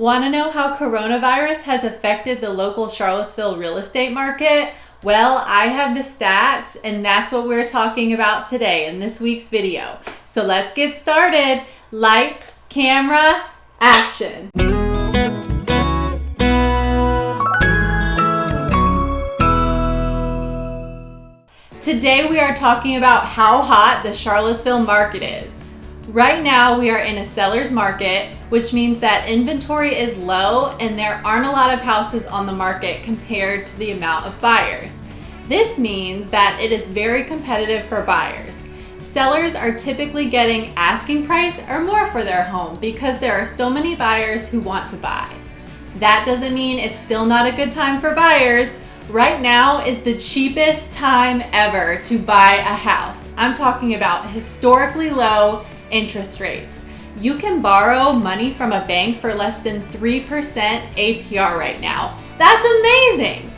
Want to know how coronavirus has affected the local Charlottesville real estate market? Well, I have the stats, and that's what we're talking about today in this week's video. So let's get started. Lights, camera, action. Today we are talking about how hot the Charlottesville market is. Right now we are in a seller's market, which means that inventory is low and there aren't a lot of houses on the market compared to the amount of buyers. This means that it is very competitive for buyers. Sellers are typically getting asking price or more for their home because there are so many buyers who want to buy. That doesn't mean it's still not a good time for buyers. Right now is the cheapest time ever to buy a house. I'm talking about historically low interest rates. You can borrow money from a bank for less than 3% APR right now. That's amazing!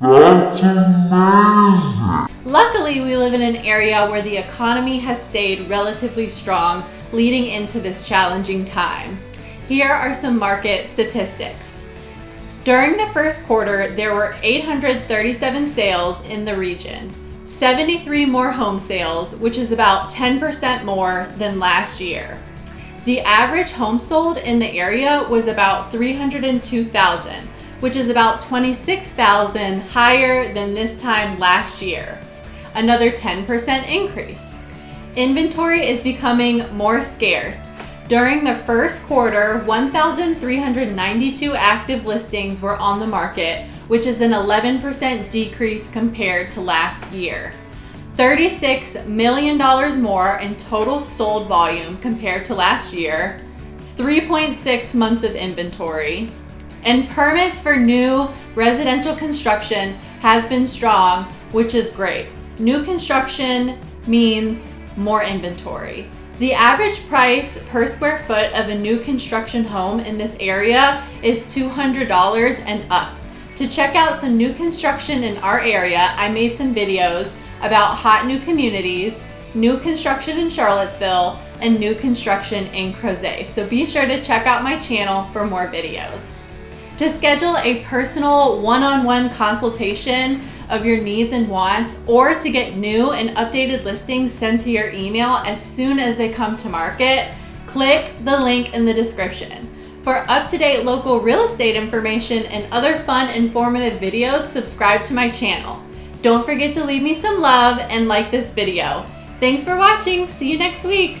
That's amazing! Luckily, we live in an area where the economy has stayed relatively strong leading into this challenging time. Here are some market statistics. During the first quarter, there were 837 sales in the region. 73 more home sales, which is about 10% more than last year. The average home sold in the area was about 302,000, which is about 26,000 higher than this time last year. Another 10% increase. Inventory is becoming more scarce. During the first quarter, 1,392 active listings were on the market, which is an 11% decrease compared to last year. $36 million more in total sold volume compared to last year, 3.6 months of inventory, and permits for new residential construction has been strong, which is great. New construction means more inventory. The average price per square foot of a new construction home in this area is $200 and up. To check out some new construction in our area, I made some videos about hot new communities, new construction in Charlottesville, and new construction in Crozet. So be sure to check out my channel for more videos. To schedule a personal one-on-one -on -one consultation of your needs and wants or to get new and updated listings sent to your email as soon as they come to market, click the link in the description. For up-to-date local real estate information and other fun, informative videos, subscribe to my channel. Don't forget to leave me some love and like this video. Thanks for watching. See you next week.